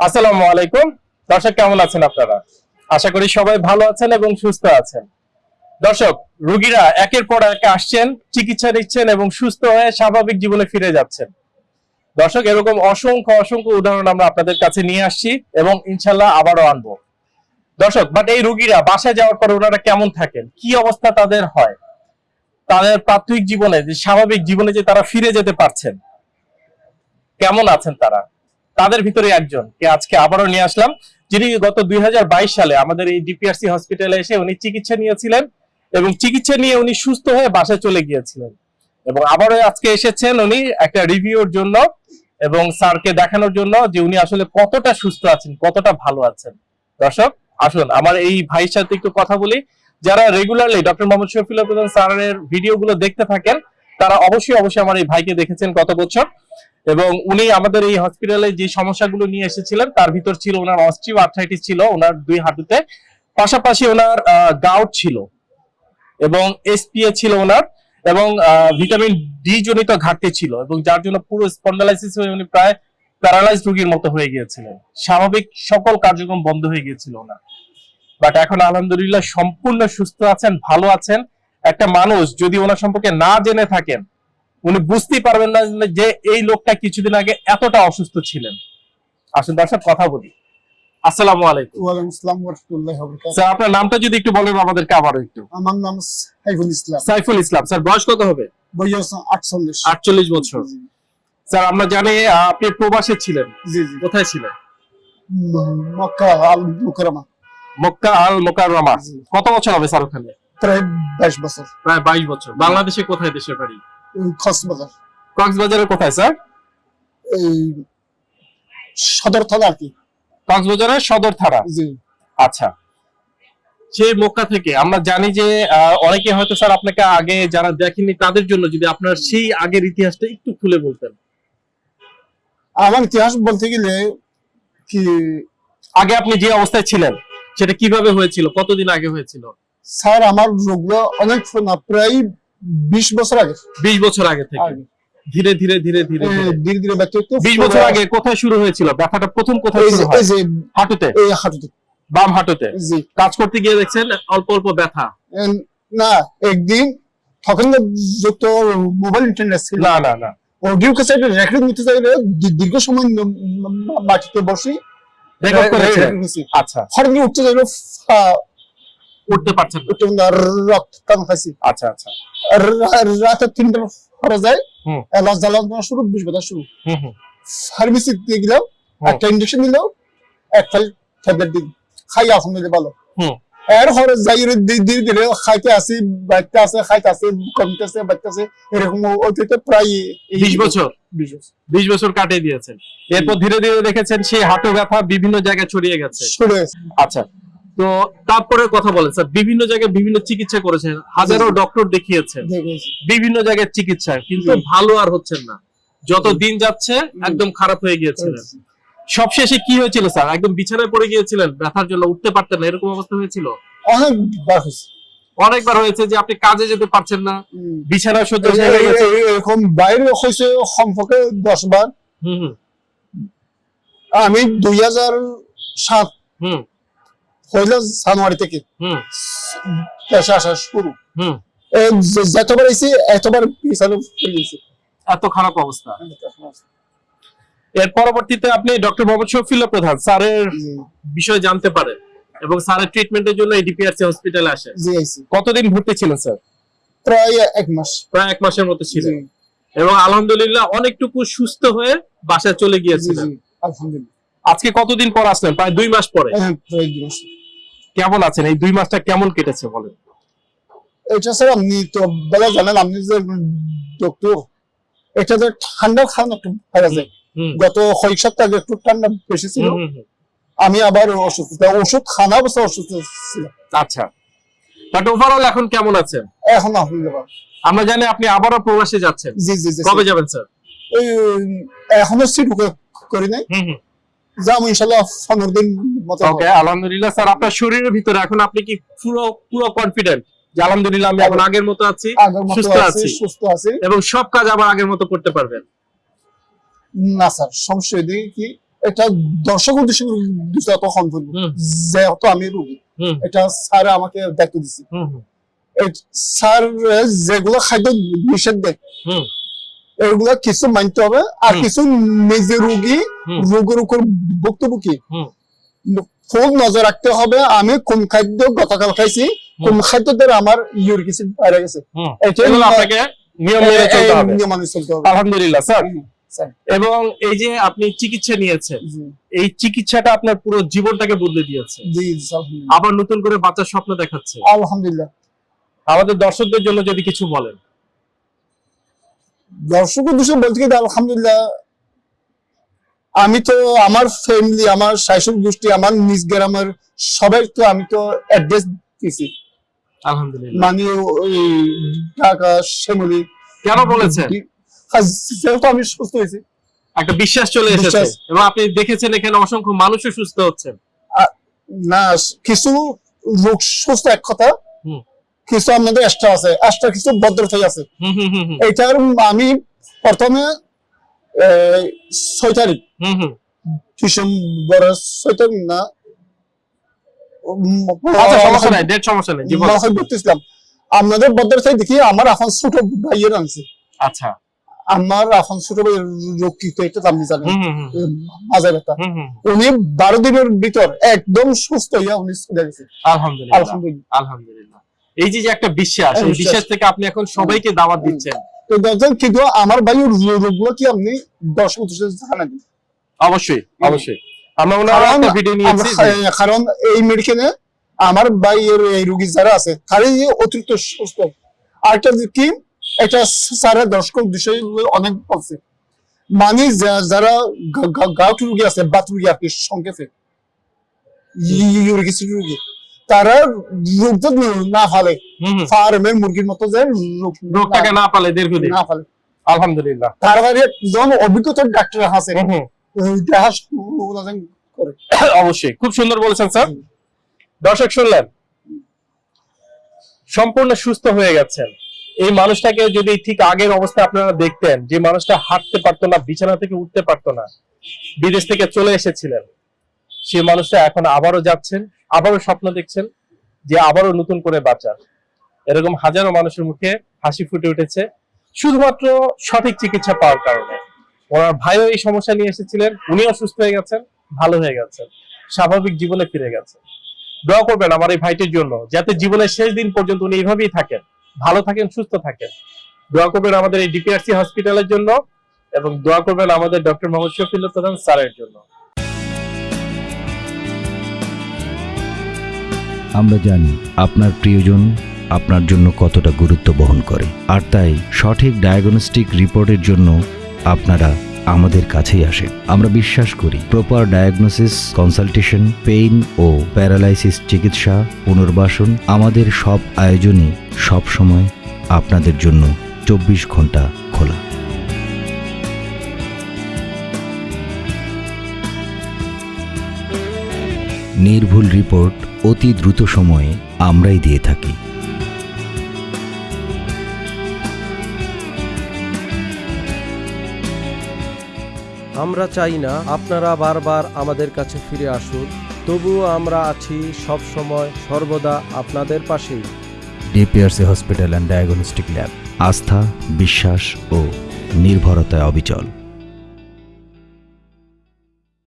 আসসালামু আলাইকুম। দর্শক, কেমন আছেন আপনারা? আশা করি সবাই ভালো আছেন এবং সুস্থ আছেন। দর্শক, রোগীরা একের পর এক আসছেন, চিকিৎসা নিচ্ছেন এবং সুস্থ হয়ে স্বাভাবিক জীবনে ফিরে যাচ্ছেন। দর্শক, এরকম অসংখ্য অসংখ্য উদাহরণ আমরা আপনাদের কাছে নিয়ে আসছি এবং ইনশাল্লাহ আবারও আনব। দর্শক বাট এই রোগীরা বাসায় যাওয়ার পরে ওনারা কেমন থাকেন? কি অবস্থা তাদের হয়? তাদের প্রাথমিক জীবনে, যে স্বাভাবিক জীবনে যে তারা ফিরে যেতে পারছেন, কেমন আছেন তারা? তাদের ভিতরে একজন, কে আজকে আবারও নিয়ে আসলাম, যিনি গত দুই হাজার বাইশ সালে আমাদের এই ডিপিআরসি হসপিটালে এসে উনি চিকিৎসা নিয়েছিলেন এবং চিকিৎসা নিয়ে উনি সুস্থ হয়ে বাসায় চলে গিয়েছিলেন। এবং আবারও আজকে এসেছেন উনি একটা রিভিউর জন্য এবং স্যারকে দেখানোর জন্য যে উনি আসলে কতটা সুস্থ আছেন, কতটা ভালো আছেন। দর্শক, আসুন, আমার এই ভাইয়ের সাথে একটু কথা বলি। যারা রেগুলারলি ডক্টর মোহাম্মদ শফিউল্লাহ প্রধান স্যারের ভিডিওগুলো দেখতে থাকেন তারা অবশ্যই অবশ্যই আমার এই ভাইকে দেখেছেন গত বছর। এবং উনি আমাদের এই হসপিটালে যে সমস্যাগুলো নিয়ে এসেছিলেন, তার ভিতর ছিল ওনার অস্ট্রিও আর্থ্রাইটিস ছিল, ওনার দুই হাঁটুতে। পাশাপাশি ওনার গাউট ছিল এবং এসপিএ ছিল ওনার এবং ভিটামিন ডি জনিত ঘাটতি ছিল এবং যার জন্য পুরো স্পন্ডালাইসিস হয়ে উনি প্রায় প্যারালাইজ রোগীর মতো হয়ে গিয়েছিলেন। স্বাভাবিক সকল কার্যক্রম বন্ধ হয়ে গিয়েছিল ওনার। বাট এখন আলহামদুলিল্লাহ সম্পূর্ণ সুস্থ আছেন, ভালো আছেন। একটা মানুষ যদি ওনার সম্পর্কে না জেনে থাকেন উনি বুঝতেই পারবেন না যে এই লোকটা কিছুদিন আগে এতটা অসুস্থ ছিলেন। আসুন দর্শক কথা বলি। আসসালামু আলাইকুম। ওয়ালাইকুম আসসালাম ওরহামতুল্লাহি ওয়া স্যার আপনার নামটা যদি একটু বলেন আমাদেরকে আবারও একটু। আমার নাম সাইফুল ইসলাম। সাইফুল ইসলাম। স্যার বয়স কত হবে? বয়স বছর। স্যার আমরা জানি আপনি প্রবাসে ছিলেন। জি জি। কোথায় ছিলেন? মক্কা আল মুকাররমা মক্কা আল মোকাররমা কত বছর হবে স্যার ওখানে? প্রায় বাইশ বছর। প্রায় বাইশ বছর। বাংলাদেশে কোথায় দেশের বাড়ি? কক্সবাজার। কক্সবাজারের কোথায় স্যার? এই সদর থানা আর কি। কক্সবাজারের সদর থানা জি। আচ্ছা। সেই মক্কা থেকে। আমরা জানি যে অনেকে হয়তো স্যার আপনাকে আগে যারা দেখেনি তাদের জন্য যদি আপনার সেই আগের ইতিহাসটা একটু খুলে বলতেন। আমার ইতিহাস বলতে গেলে কি আগে আপনি যে অবস্থায় ছিলেন সেটা কীভাবে হয়েছিল? কতদিন আগে হয়েছিল? স্যার আমার রোগগুলো অনেক পুরনো, প্রায় বিশ বছর আগে। বিশ বছর আগে থেকে। ধীরে ধীরে ধীরে ধীরে ধীরে। ধীরে ধীরে বিশ বছর আগে কোথায় শুরু হয়েছিল? ব্যথাটা প্রথম কোথায় শুরু হয়? হাঁটুতে? এই হাঁটুতে। বাম হাঁটুতে? কাজ করতে গিয়ে দেখছেন অল্প অল্প ব্যথা। না একদিন তখন তো যত মোবাইল ইন্টারনেট ছিল। না না না। অডিও ক্যাসেট রেকর্ড নিতে চাইলে দীর্ঘ সময় মাটিতে বসি। রেকর্ড নিছি। আচ্ছা। হঠাৎ উঠতে চাইলে উঠতে পারছেন না। না, রক্ত টান খাইছি আচ্ছা। আচ্ছা রাতে তিনটা পরে যায়। হুম। এলাচ জ্বালানো শুরু বিষ ব্যথা শুরু। হুম হুম। গেলাম একটা ইঞ্জেকশন দিল এক ফাইল ট্যাবলেট দিল খাই আলহামদুলিল্লাহ ভালো। এর হরে যাই ধীরে ধীরে ধীরে খাইতে আসি বাইতে আছে খাইতে আছে কমতে আছে এরকম ওইতে প্রায় বিশ বছর। বিশ বছর। কাটিয়ে দিয়েছেন। এরপর ধীরে ধীরে দেখেছেন সেই হাঁটু ব্যথা বিভিন্ন জায়গায় ছড়িয়ে গেছে। আচ্ছা তো তারপরে কথা বলেন স্যার বিভিন্ন জায়গায় বিভিন্ন চিকিৎসা করেছেন হাজারো ডক্টর দেখিয়েছেন বিভিন্ন জায়গায় চিকিৎসা কিন্তু ভালো আর হচ্ছেন না। যত দিন যাচ্ছে একদম খারাপ হয়ে গিয়েছিলেন। সবশেষে কি হয়েছিল স্যার? একদম বিছানায় পড়ে গিয়েছিলেন ব্যথার জন্য উঠতে পারতেন না এরকম অবস্থা হয়েছিল? অনেক বার হয়েছে। অনেকবার হয়েছে যে আপনি কাজে যেতে পারছেন না হুম। বিছানায় সহ্য হয়ে গেছে এরকম বাইরে হয়েছে সম্পর্কে দশ বার। হুম হুম। আমি দুই হাজার সাত হুম। হইল জানুয়ারি থেকে। পেশা আসা শুরু। যতবার এসে এতবার পিছানো এত খারাপ অবস্থা। এর পরবর্তীতে আপনি ডক্টর মোহাম্মদ শফিউল্লাহ প্রধান স্যারের বিষয় জানতে পারেন এবং স্যারের ট্রিটমেন্টের জন্য এই ডিপিআরসি হসপিটালে আসে। কতদিন ভর্তি ছিলেন স্যার? প্রায় এক মাস। প্রায় এক মাসের মতো ছিলেন। এবং আলহামদুলিল্লাহ অনেকটুকু সুস্থ হয়ে বাসায় চলে গিয়েছিলেন। আজকে কতদিন পর আসলেন? প্রায় দুই মাস পরে। হ্যাঁ, প্রায় দুই মাস। কেমন আছেন? এই দুই মাসটা কেমন কেটেছে বলেন? এটা স্যার আপনি তো বলা জানেন আপনি যে ডক্টর এটা যে ঠান্ডা খান একটু যায় গত কয়েক সপ্তাহ আগে একটু ঠান্ডা বেশি ছিল। আমি আবার অসুস্থ। ওষুধ খানা অবস্থা অসুস্থ ছিল। আচ্ছা। বাট ওভারঅল এখন কেমন আছেন? এখন আলহামদুলিল্লাহ আমরা জানি আপনি আবারও প্রবাসে যাচ্ছেন। জি জি জি কবে যাবেন স্যার? এখনও সিট করি নাই। হুম হুম। যাব ইনশাল্লাহ পনেরো দিন মতো ওকে আলহামদুলিল্লাহ স্যার আপনার শরীরের ভিতরে এখন আপনি কি পুরো পুরো কনফিডেন্ট যে আলহামদুলিল্লাহ আমি এখন আগের মতো আছি সুস্থ আছি। সুস্থ আছি। এবং সব কাজ আবার আগের মতো করতে পারবেন। না স্যার সমস্যা এদিকে কি এটা দর্শক উদ্দেশ্য বিষয় তখন বলব। যেহেতু আমি রুগী এটা স্যার আমাকে দায়িত্ব এই স্যার যেগুলো খাদ্য নিষেধ দেয় এগুলা কিছু মানতে হবে। আর কিছু নিজে রুগী। রোগের উপর ভুক্তভোগী। খুব নজর রাখতে হবে। আমি কোন খাদ্য গতকাল খাইছি কোন খাদ্য দ্বারা আমার ইউরিক অ্যাসিড বাইরে গেছে। হুম। আপনাকে নিয়ম মেনে চলতে হবে। নিয়ম মানে চলতে হবে। আলহামদুলিল্লাহ স্যার। এবং এই যে আপনি চিকিৎসা নিয়েছেন এই চিকিৎসাটা আপনার পুরো জীবনটাকে বদলে দিয়েছে। আবার নতুন করে বাচ্চার স্বপ্ন দেখাচ্ছে। আলহামদুলিল্লাহ। আমাদের দর্শকদের জন্য যদি কিছু বলেন। দর্শক উদ্দেশ্য বলতে গেলে আলহামদুলিল্লাহ আমি তো আমার ফ্যামিলি আমার শাশুড় গোষ্ঠী আমার নিজ গ্রামের সবাই তো আমি তো অ্যাড্রেস দিয়েছি আলহামদুলিল্লাহ। মানে ঢাকা শ্যামলি। কেন বলেছেন? যেহেতু আমি সুস্থ হয়েছি। একটা বিশ্বাস চলে এসেছে। এবং আপনি দেখেছেন এখানে অসংখ্য মানুষও সুস্থ হচ্ছেন। না কিছু লোক সুস্থ এক কথা। কিছু আমাদের এক্সট্রা আছে এক্সট্রা কিছু ভদ্রতাই আছে। এইটার আমি প্রথমে ছয় তারিখ ডিসেম্বর ছয় তারিখ না। আপনাদের দেখি আমার এখন ছোট ভাইয়ের আনছে। আচ্ছা। আমার এখন ছোট এটা আপনি জানেন মাজা ব্যথা উনি বারো দিনের ভিতর একদম সুস্থ হইয়া উনি চলে গেছে। আলহামদুলিল্লাহ। আলহামদুলিল্লাহ। আলহামদুলিল্লাহ। এই যে একটা বিশ্বাস এই বিশ্বাস। বিশ্বাস থেকে আপনি এখন সবাইকে দাওয়াত দিচ্ছেন। তো দেখেন কিন্তু আমার ভাইয়ের রোগগুলো কি আপনি দর্শক জানান? দিন অবশ্যই অবশ্যই। আমরা ওনার একটা ভিডিও নিয়েছি কারণ এই মেডিকেলে আমার ভাইয়ের এই রোগী যারা আছে তারই অতিরিক্ত সুস্থ। আরেকটা যে কি এটা স্যারের দর্শক বিষয় অনেক বলছে মানে যারা গাউট রুগী আছে বাত রোগী আর কি সংক্ষেপে রোগী। তারা রোগ যদি না ফালে। ফার্মের মুরগির মতো যে রোগটাকে না পালে দীর্ঘদিন না ফালে। আলহামদুলিল্লাহ। তার বাইরে একজন অভিজ্ঞতার ডাক্তার আছে। করে। অবশ্যই। খুব সুন্দর বলেছেন স্যার। দর্শক শুনলেন সম্পূর্ণ সুস্থ হয়ে গেছেন। এই মানুষটাকে যদি ঠিক আগের অবস্থা আপনারা দেখতেন যে মানুষটা হাঁটতে পারতো না বিছানা থেকে উঠতে পারতো না বিদেশ থেকে চলে এসেছিলেন সে মানুষটা এখন আবারও যাচ্ছেন আবারও স্বপ্ন দেখছেন যে আবারও নতুন করে বাঁচার। এরকম হাজারো মানুষের মুখে হাসি ফুটে উঠেছে, শুধুমাত্র সঠিক চিকিৎসা পাওয়ার কারণে। ওনার ভাইও এই সমস্যা নিয়ে এসেছিলেন, উনিও সুস্থ হয়ে গেছেন, ভালো হয়ে গেছেন, স্বাভাবিক জীবনে ফিরে গেছেন। দোয়া করবেন আমার এই ভাইটির জন্য, যাতে জীবনের শেষ দিন পর্যন্ত উনি এইভাবেই থাকেন, ভালো থাকেন, সুস্থ থাকেন। দোয়া করবেন আমাদের এই ডিপিআরসি হসপিটালের জন্য এবং দোয়া করবেন আমাদের ডক্টর মোহাম্মদ শফিল প্রধান স্যারের জন্য। আমরা জানি আপনার প্রিয়জন আপনার জন্য কতটা গুরুত্ব বহন করে। আর তাই সঠিক ডায়াগনস্টিক রিপোর্টের জন্য আপনারা আমাদের কাছেই আসেন। আমরা বিশ্বাস করি প্রপার ডায়াগনোসিস কনসালটেশন পেইন ও প্যারালাইসিস চিকিৎসা, পুনর্বাসন আমাদের সব আয়োজনই সব সময় আপনাদের জন্য চব্বিশ ঘণ্টা খোলা। নির্ভুল রিপোর্ট অতি দ্রুত সময়ে আমরাই দিয়ে থাকি। আমরা চাই না আপনারা বারবার আমাদের কাছে ফিরে আসুন তবুও আমরা আছি সব সময় সর্বদা আপনাদের পাশেই। DPRC hospital and diagnostic lab আস্থা বিশ্বাস ও নির্ভরতায় অবিচল।